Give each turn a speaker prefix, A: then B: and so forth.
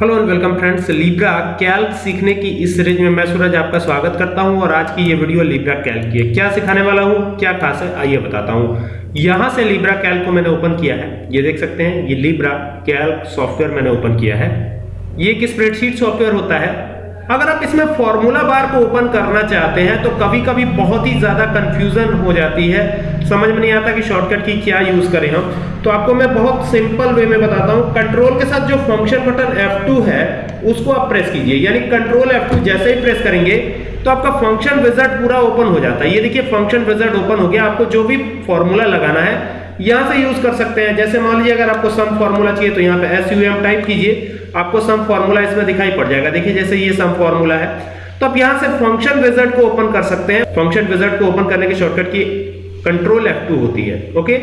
A: Hello and welcome friends Libre Calc सीखने की इस सीरीज़ में मैं सूरज आपका स्वागत करता हूँ और आज की ये वीडियो लिब्रा कैल्क की है। क्या सिखाने वाला हूँ? क्या खास है? आइए बताता हूँ। यहाँ से लिब्रा कैल्क को मैंने ओपन किया है। ये देख सकते हैं, ये लिब्रा कैल्क सॉफ्टवेयर मैंने ओपन किया है। ये एक स्प्रेडशीट सॉफ्टवेयर होता है? अगर आप इसमें फॉर्मूला बार को ओपन करना चाहते हैं तो कभी कभी बहुत ही ज़्यादा कंफ्यूजन हो जाती है। समझ में नहीं आता कि शॉर्टकट की क्या यूज़ करें हम। तो आपको मैं बहुत सिंपल वे में बताता हूँ। कंट्रोल के साथ जो फ़ंक्शन बटन F2 है, उसको आप प्रेस कीजिए। यानी कंट्रोल F2 जैसे ही प्रेस करेंगे तो आपका फ़ंक्शन विजट पूरा ओपन हो जाता है। ये देखिए फ़ंक्शन विजट ओपन हो गया। आपको जो भी फॉर्मूला लगाना है, यहाँ से यूज़ कर सकते हैं। जैसे मान लीजिए, अगर आपको सम फॉर्मूला चाहिए तो यहाँ पे एस टाइप कीजिए। आपको सम फॉर्मूला इसमें दिखाई पड़ जाएगा। देखिए, जैसे ये सम फॉर्मूला है तो आप यहाँ से फ़ंक्शन विजट को ओपन कर सकते हैं। फ़ंक्शन विजर्ट को ओपन करने के शॉर्टकट की कंट्रोल F2 होती है ओके